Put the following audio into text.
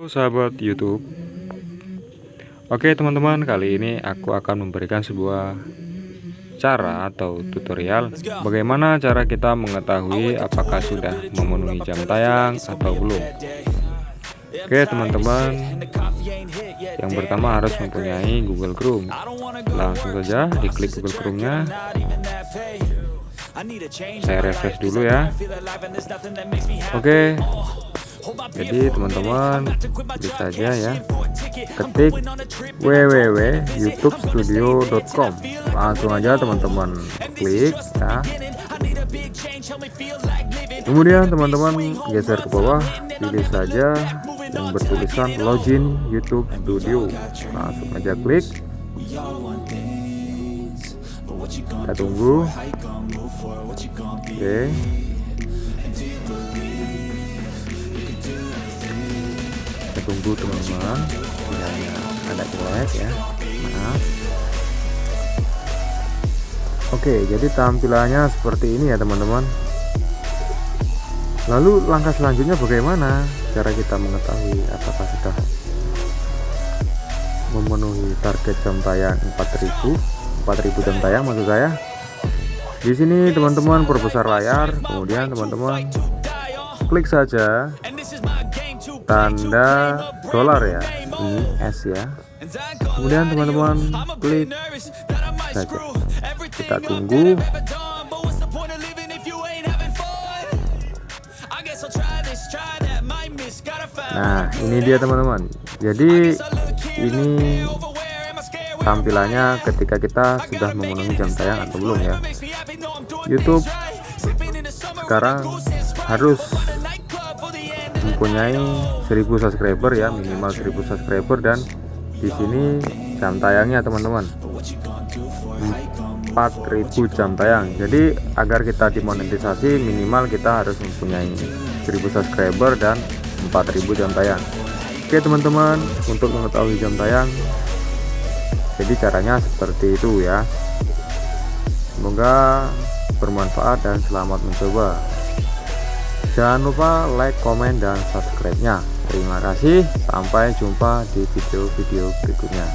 Halo sahabat YouTube. Oke teman-teman kali ini aku akan memberikan sebuah cara atau tutorial bagaimana cara kita mengetahui apakah sudah memenuhi jam tayang atau belum. Oke teman-teman yang pertama harus mempunyai Google Chrome. Langsung saja diklik Google Chrome nya saya refresh dulu ya. Oke jadi teman-teman bisa saja ya. Ketik www.youtubestudio.com langsung aja teman-teman klik ya. Kemudian teman-teman geser ke bawah pilih saja yang bertulisan login YouTube Studio. Langsung aja klik. Kita tunggu. Oke. okay. Tunggu teman-teman. Sinyalnya ada jelek ya. Maaf. Oke jadi tampilannya seperti ini ya teman-teman. Lalu langkah selanjutnya bagaimana cara kita mengetahui apakah sudah memenuhi target jam tayang 4000 4000 jam tayang maksud saya. Di sini teman-teman perbesar layar. Kemudian teman-teman klik saja tanda dolar ya ini S ya. Kemudian teman-teman klik saja. Kita tunggu. Nah ini dia teman-teman. Jadi ini tampilannya ketika kita sudah memenuhi jam tayang atau belum ya. YouTube sekarang harus mempunyai 1000 subscriber ya minimal 1000 subscriber dan di sini jam tayangnya teman-teman. 4000 jam tayang. Jadi agar kita dimonetisasi minimal kita harus mempunyai 1000 subscriber dan 4000 jam tayang. Oke teman-teman untuk mengetahui jam tayang jadi caranya seperti itu ya. Semoga bermanfaat dan selamat mencoba jangan lupa like comment dan subscribe nya terima kasih. Sampai jumpa di video-video berikutnya